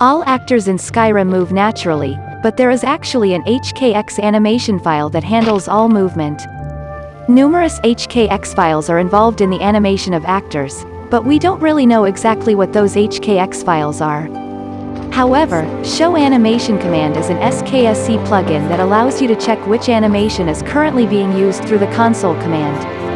All actors in Skyrim move naturally, but there is actually an HKX animation file that handles all movement. Numerous HKX files are involved in the animation of actors, but we don't really know exactly what those HKX files are. However, Show Animation command is an SKSE plugin that allows you to check which animation is currently being used through the console command.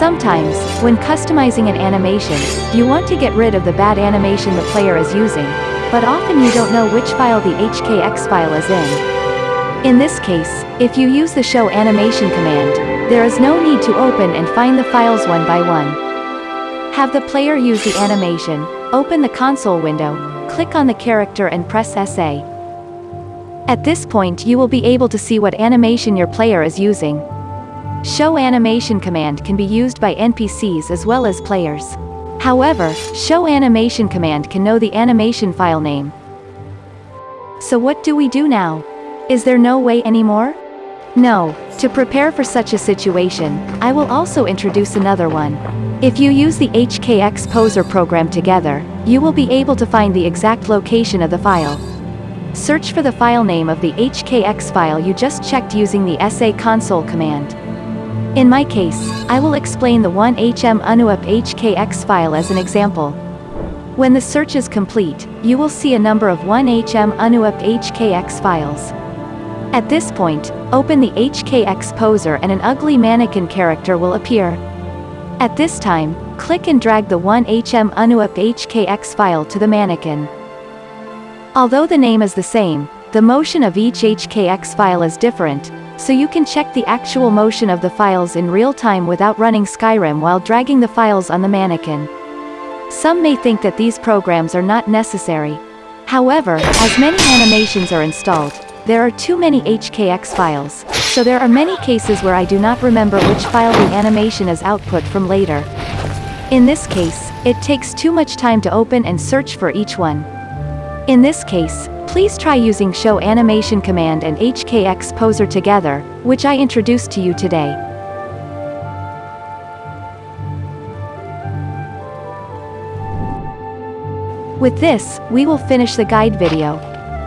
Sometimes, when customizing an animation, you want to get rid of the bad animation the player is using, but often you don't know which file the HKX file is in. In this case, if you use the Show Animation command, there is no need to open and find the files one by one. Have the player use the animation, open the console window, click on the character and press SA. At this point you will be able to see what animation your player is using. Show Animation command can be used by NPCs as well as players. However, Show Animation command can know the animation file name. So what do we do now? Is there no way anymore? No, to prepare for such a situation, I will also introduce another one. If you use the HKX Poser program together, you will be able to find the exact location of the file. Search for the file name of the HKX file you just checked using the SA console command. In my case, I will explain the 1HM UNUUP HKX file as an example. When the search is complete, you will see a number of 1HM UNUUP HKX files. At this point, open the HKX poser and an ugly mannequin character will appear. At this time, click and drag the 1HM UNUUP HKX file to the mannequin. Although the name is the same, the motion of each HKX file is different, so you can check the actual motion of the files in real time without running Skyrim while dragging the files on the mannequin. Some may think that these programs are not necessary. However, as many animations are installed, there are too many HKX files, so there are many cases where I do not remember which file the animation is output from later. In this case, it takes too much time to open and search for each one. In this case, please try using Show Animation command and HKX Poser together, which I introduced to you today. With this, we will finish the guide video.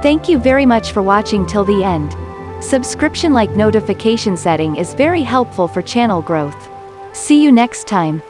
Thank you very much for watching till the end. Subscription like notification setting is very helpful for channel growth. See you next time.